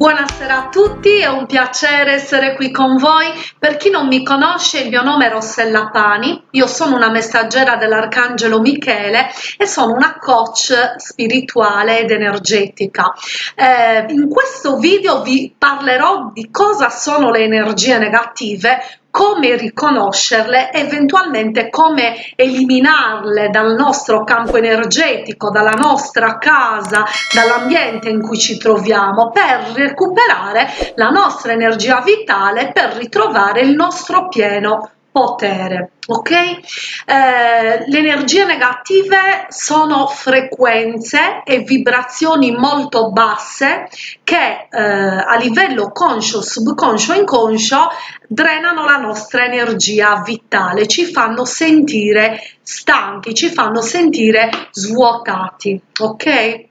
Buonasera a tutti, è un piacere essere qui con voi. Per chi non mi conosce, il mio nome è Rossella Pani, io sono una messaggera dell'Arcangelo Michele e sono una coach spirituale ed energetica. Eh, in questo video vi parlerò di cosa sono le energie negative, come riconoscerle, eventualmente come eliminarle dal nostro campo energetico, dalla nostra casa, dall'ambiente in cui ci troviamo, per recuperare la nostra energia vitale, per ritrovare il nostro pieno potere ok? Eh, le energie negative sono frequenze e vibrazioni molto basse che eh, a livello conscio subconscio inconscio drenano la nostra energia vitale ci fanno sentire stanchi ci fanno sentire svuotati ok?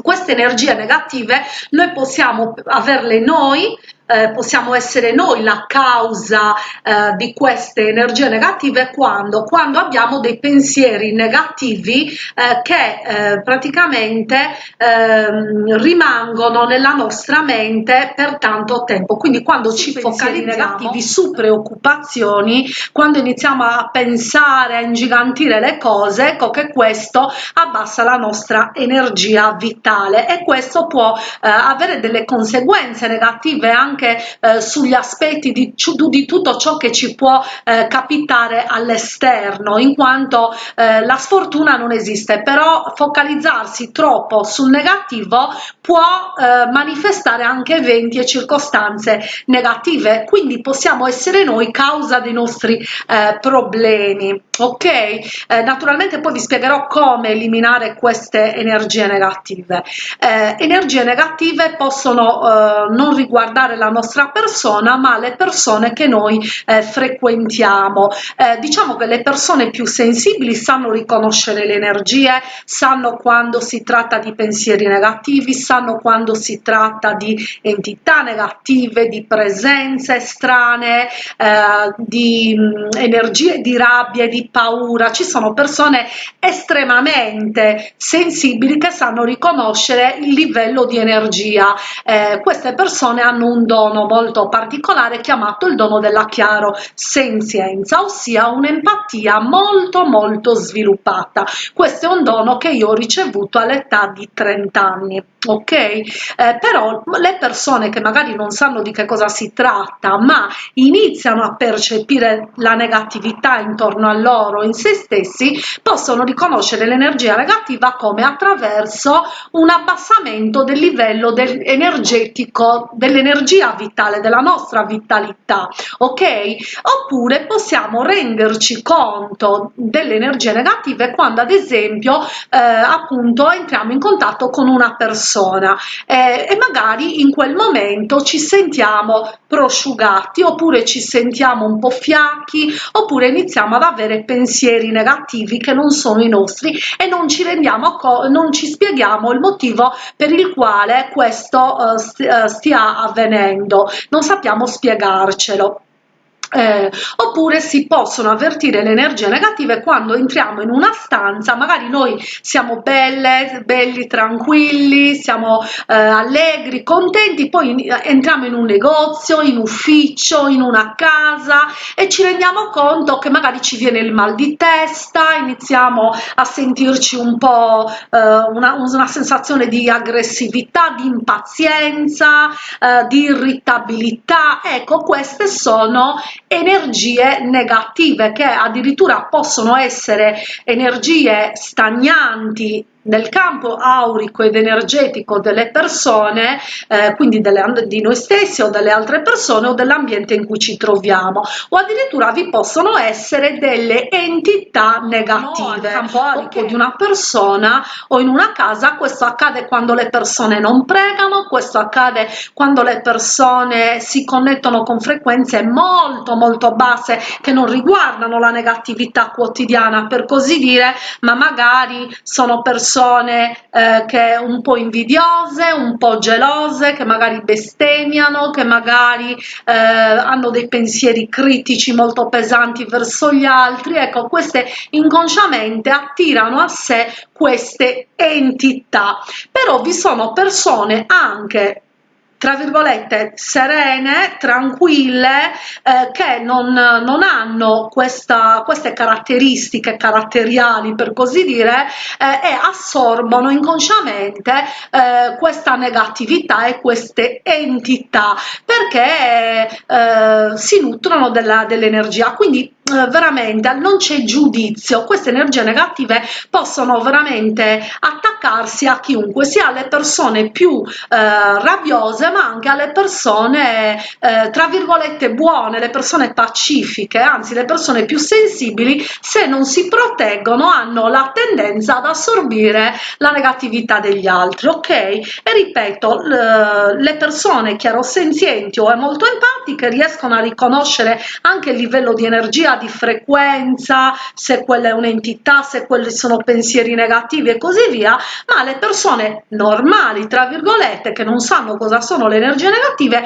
Queste energie negative noi possiamo averle noi eh, possiamo essere noi la causa eh, di queste energie negative quando, quando abbiamo dei pensieri negativi eh, che eh, praticamente ehm, rimangono nella nostra mente per tanto tempo. Quindi quando ci focalizziamo negativi su preoccupazioni quando iniziamo a pensare a ingigantire le cose ecco che questo abbassa la nostra energia vitale e questo può eh, avere delle conseguenze negative anche anche eh, sugli aspetti di, di, tutto ciò che ci può eh, capitare all'esterno in quanto eh, la sfortuna non esiste però focalizzarsi troppo sul negativo può eh, manifestare anche eventi e circostanze negative. Quindi possiamo essere noi causa dei nostri eh, problemi ok? Eh, naturalmente poi vi spiegherò come eliminare queste energie negative. Energie negative possono non riguardare la nostra persona ma le persone che noi eh, frequentiamo. Eh, diciamo che le persone più sensibili sanno riconoscere le energie sanno quando si tratta di pensieri negativi sanno quando si tratta di entità negative di presenze strane eh, di mh, mm, energie di rabbia di paura. Ci sono persone estremamente sensibili che sanno riconoscere il livello di energia. Eh, queste persone hanno un dono molto particolare chiamato il dono della chiaro senzienza, ossia un'empatia molto molto sviluppata. Questo è un dono che io ho ricevuto all'età di 30 anni ok? Eh, però le persone che magari non sanno di che cosa si tratta ma iniziano a percepire la negatività intorno a loro in se stessi possono riconoscere l'energia negativa come attraverso un abbassamento del livello del energetico dell'energia vitale della nostra vitalità ok? Oppure possiamo renderci conto delle energie negative quando ad esempio eh, appunto entriamo in contatto con una persona eh, e magari in quel momento ci sentiamo prosciugati oppure ci sentiamo un po' fiacchi oppure iniziamo ad avere pensieri negativi che non sono i nostri e non ci rendiamo non ci spieghiamo il motivo per il quale questo uh, stia avvenendo. Non sappiamo spiegarcelo eh, oppure si possono avvertire le energie negative quando entriamo in una stanza magari noi siamo belle belli tranquilli siamo eh, allegri contenti poi entriamo in un negozio in ufficio in una casa e ci rendiamo conto che magari ci viene il mal di testa iniziamo a sentirci un po eh, una, una, sensazione di aggressività di impazienza eh, di irritabilità. Ecco queste sono energie negative che addirittura possono essere energie stagnanti nel campo aurico ed energetico delle persone, eh, quindi delle, di noi stessi o delle altre persone o dell'ambiente in cui ci troviamo. O addirittura vi possono essere delle entità negative no, aurico. di una persona o in una casa questo accade quando le persone non pregano questo accade quando le persone si connettono con frequenze molto molto basse che non riguardano la negatività quotidiana per così dire ma magari sono persone persone eh, che un po' invidiose, un po' gelose, che magari bestemmiano, che magari eh, hanno dei pensieri critici molto pesanti verso gli altri, ecco queste inconsciamente attirano a sé queste entità, però vi sono persone anche tra virgolette serene, tranquille, eh, che non, non hanno questa, queste caratteristiche caratteriali per così dire eh, e assorbono inconsciamente eh, questa negatività e queste entità perché eh, si nutrono dell'energia. Quindi eh, veramente non c'è giudizio. Queste energie negative possono veramente attaccarsi a chiunque sia alle persone più eh, rabbiose ma anche alle persone eh, tra virgolette buone le persone pacifiche. Anzi le persone più sensibili se non si proteggono hanno la tendenza ad assorbire la negatività degli altri ok? E ripeto le persone chiarosenzienti o molto empatiche riescono a riconoscere anche il livello di energia di frequenza, se quella è un'entità, se quelli sono pensieri negativi e così via, ma le persone normali, tra virgolette, che non sanno cosa sono le energie negative,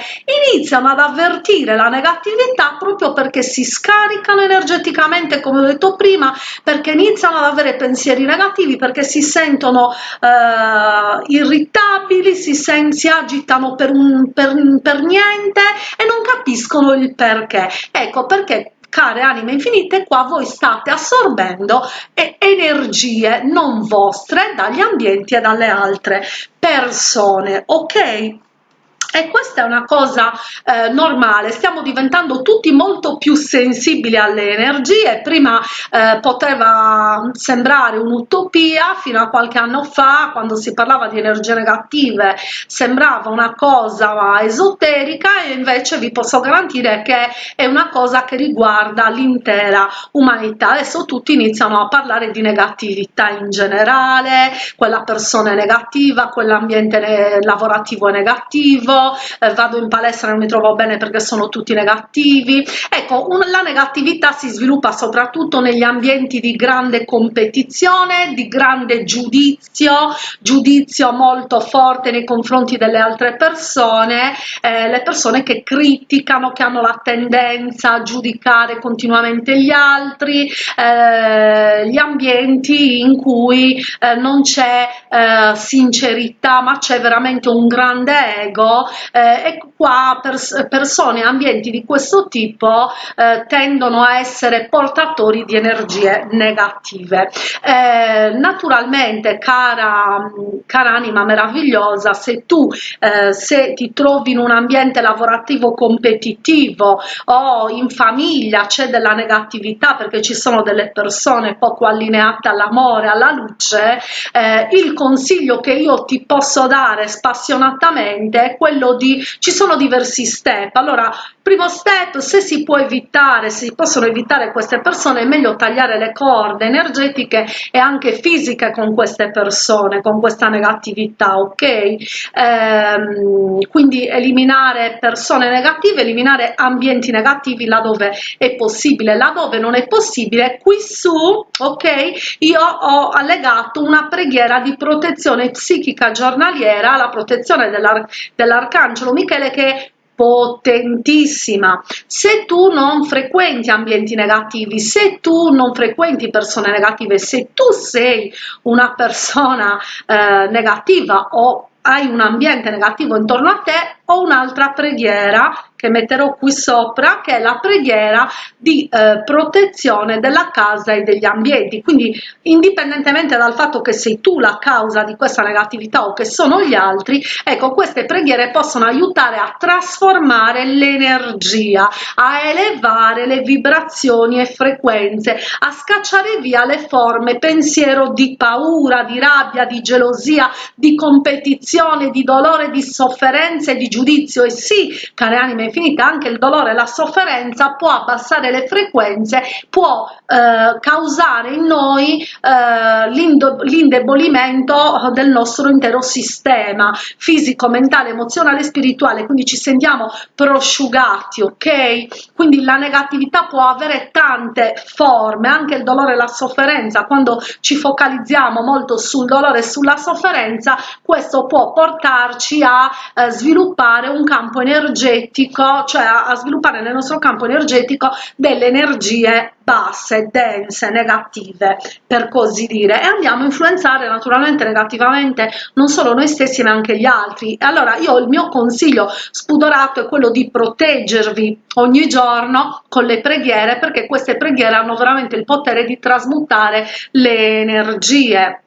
iniziano ad avvertire la negatività proprio perché si scaricano energeticamente, come ho detto prima, perché iniziano ad avere pensieri negativi, perché si sentono eh, irritabili, si, sen si agitano per, un, per, per niente e non capiscono il perché. Ecco perché care anime infinite, qua voi state assorbendo energie non vostre dagli ambienti e dalle altre persone, ok? E questa è una cosa eh, normale, stiamo diventando tutti molto più sensibili alle energie, prima eh, poteva sembrare un'utopia, fino a qualche anno fa, quando si parlava di energie negative, sembrava una cosa esoterica e invece vi posso garantire che è una cosa che riguarda l'intera umanità. Adesso tutti iniziano a parlare di negatività in generale, quella persona è negativa, quell'ambiente lavorativo è negativo, eh, vado in palestra e non mi trovo bene perché sono tutti negativi. Ecco, un, la negatività si sviluppa soprattutto negli ambienti di grande competizione, di grande giudizio, giudizio molto forte nei confronti delle altre persone, eh, le persone che criticano, che hanno la tendenza a giudicare continuamente gli altri, eh, gli ambienti in cui eh, non c'è eh, sincerità ma c'è veramente un grande ego eh, e qua pers persone ambienti di questo tipo eh, tendono a essere portatori di energie negative. Eh, naturalmente cara, cara anima meravigliosa se tu eh, se ti trovi in un ambiente lavorativo competitivo o in famiglia c'è della negatività perché ci sono delle persone poco allineate all'amore alla luce eh, il consiglio che io ti posso dare spassionatamente è quello di ci sono diversi step. Allora primo step se si può evitare se si possono evitare queste persone è meglio tagliare le corde energetiche e anche fisiche con queste persone con questa negatività ok? Ehm, quindi eliminare persone negative eliminare ambienti negativi laddove è possibile. Laddove non è possibile qui su ok? Io ho allegato una preghiera di protezione psichica giornaliera la protezione dell'arcano Arcangelo Michele che è potentissima. Se tu non frequenti ambienti negativi se tu non frequenti persone negative se tu sei una persona eh, negativa o hai un ambiente negativo intorno a te o un'altra preghiera che metterò qui sopra che è la preghiera di eh, protezione della casa e degli ambienti. Quindi indipendentemente dal fatto che sei tu la causa di questa negatività o che sono gli altri ecco queste preghiere possono aiutare a trasformare l'energia a elevare le vibrazioni e frequenze a scacciare via le forme pensiero di paura di rabbia di gelosia di competizione di dolore di sofferenza e di giudizio. E sì care anime infinite anche il dolore la sofferenza può abbassare le frequenze può eh, causare in noi eh, l'indebolimento del nostro intero sistema fisico mentale emozionale spirituale. Quindi ci sentiamo prosciugati ok? Quindi la negatività può avere tante forme anche il dolore e la sofferenza. Quando ci focalizziamo molto sul dolore e sulla sofferenza questo può portarci a eh, sviluppare un campo energetico energetico, cioè a, a sviluppare nel nostro campo energetico delle energie basse, dense, negative, per così dire, e andiamo a influenzare naturalmente negativamente non solo noi stessi ma anche gli altri. Allora io il mio consiglio spudorato è quello di proteggervi ogni giorno con le preghiere perché queste preghiere hanno veramente il potere di trasmutare le energie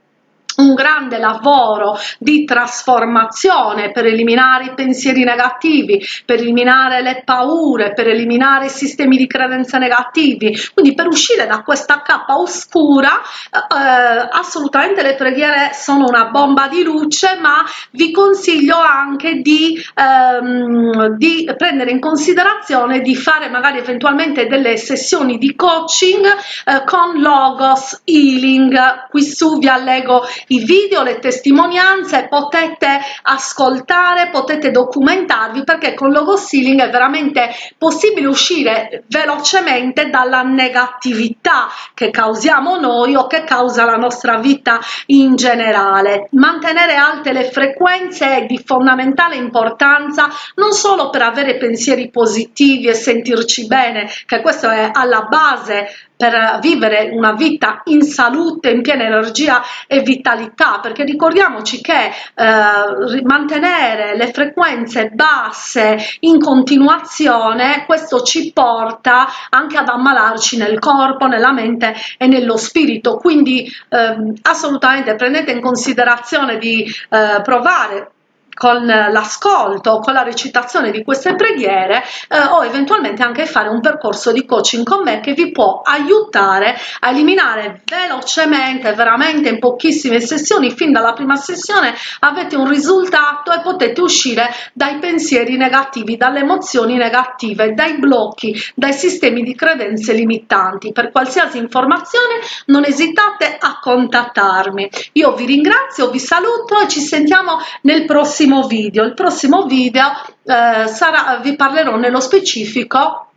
un grande lavoro di trasformazione per eliminare i pensieri negativi, per eliminare le paure, per eliminare i sistemi di credenze negativi, quindi per uscire da questa cappa oscura eh, assolutamente le preghiere sono una bomba di luce, ma vi consiglio anche di, ehm, di prendere in considerazione di fare magari eventualmente delle sessioni di coaching eh, con Logos Healing, qui su vi allego i video, le testimonianze, potete ascoltare, potete documentarvi perché con logo sealing è veramente possibile uscire velocemente dalla negatività che causiamo noi o che causa la nostra vita in generale. Mantenere alte le frequenze è di fondamentale importanza non solo per avere pensieri positivi e sentirci bene, che questo è alla base per vivere una vita in salute, in piena energia e vitalità, perché ricordiamoci che eh, mantenere le frequenze basse in continuazione, questo ci porta anche ad ammalarci nel corpo, nella mente e nello spirito, quindi eh, assolutamente prendete in considerazione di eh, provare con l'ascolto, con la recitazione di queste preghiere eh, o eventualmente anche fare un percorso di coaching con me che vi può aiutare a eliminare velocemente, veramente in pochissime sessioni, fin dalla prima sessione avete un risultato e potete uscire dai pensieri negativi, dalle emozioni negative, dai blocchi, dai sistemi di credenze limitanti. Per qualsiasi informazione non esitate a contattarmi. Io vi ringrazio, vi saluto e ci sentiamo nel prossimo prossimo video. Il prossimo video eh, sarà, vi parlerò nello specifico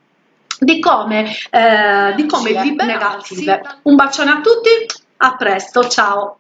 di come, eh, di come liberarsi. Un bacione a tutti, a presto, ciao!